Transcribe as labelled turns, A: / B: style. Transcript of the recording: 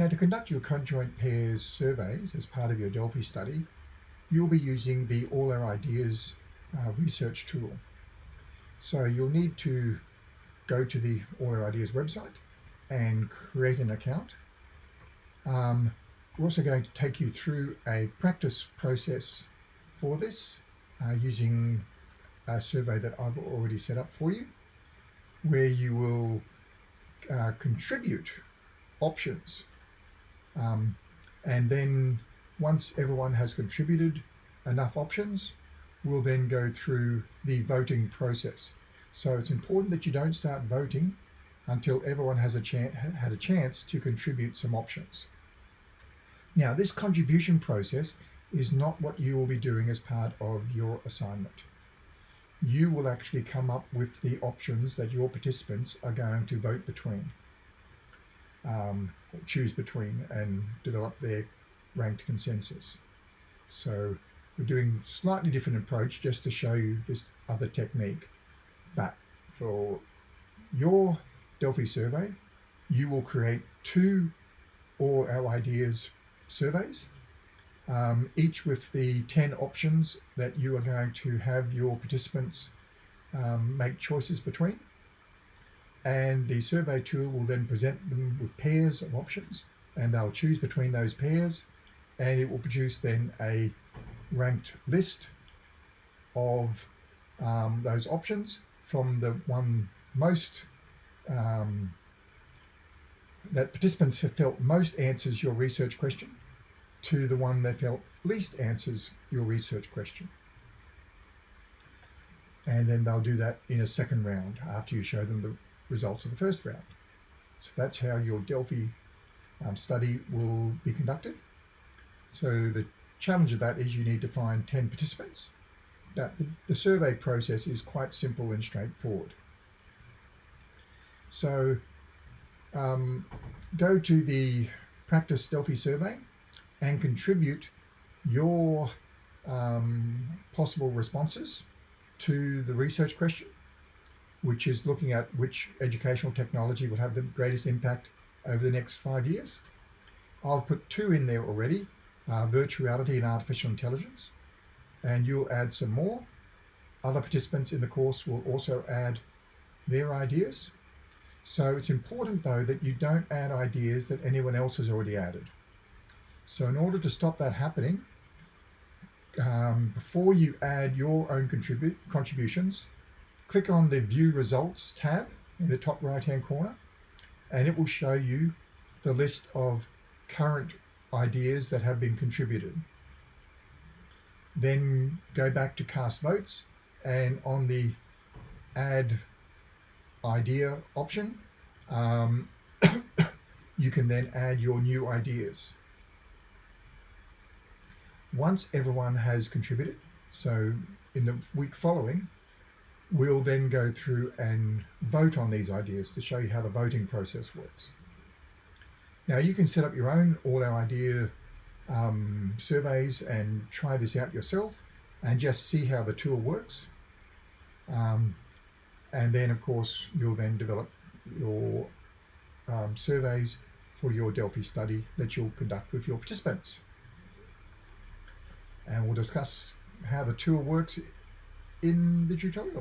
A: Now to conduct your conjoint pairs surveys as part of your Delphi study, you'll be using the All Our Ideas uh, research tool. So you'll need to go to the All Our Ideas website and create an account. Um, we're also going to take you through a practice process for this uh, using a survey that I've already set up for you, where you will uh, contribute options. Um, and then once everyone has contributed enough options, we'll then go through the voting process. So it's important that you don't start voting until everyone has a had a chance to contribute some options. Now, this contribution process is not what you will be doing as part of your assignment. You will actually come up with the options that your participants are going to vote between, um, choose between and develop their ranked consensus. So we're doing slightly different approach just to show you this other technique. But for your Delphi survey, you will create two All Our Ideas surveys, um, each with the 10 options that you are going to have your participants um, make choices between. And the survey tool will then present them with pairs of options and they'll choose between those pairs and it will produce then a ranked list of um, those options from the one most um, that participants have felt most answers your research question to the one they felt least answers your research question. And then they'll do that in a second round after you show them the results of the first round. So that's how your Delphi um, study will be conducted. So the challenge of that is you need to find 10 participants that the, the survey process is quite simple and straightforward. So um, go to the practice Delphi survey and contribute your um, possible responses to the research question, which is looking at which educational technology will have the greatest impact over the next five years. I've put two in there already, uh, virtual reality and artificial intelligence and you'll add some more. Other participants in the course will also add their ideas. So it's important though that you don't add ideas that anyone else has already added. So in order to stop that happening, um, before you add your own contribute contributions, click on the View Results tab in the top right hand corner, and it will show you the list of current ideas that have been contributed. Then go back to cast votes and on the add idea option um, you can then add your new ideas. Once everyone has contributed so in the week following we'll then go through and vote on these ideas to show you how the voting process works now you can set up your own all our idea um, surveys and try this out yourself and just see how the tool works. Um, and then of course you'll then develop your um, surveys for your Delphi study that you'll conduct with your participants. And we'll discuss how the tool works in the tutorial.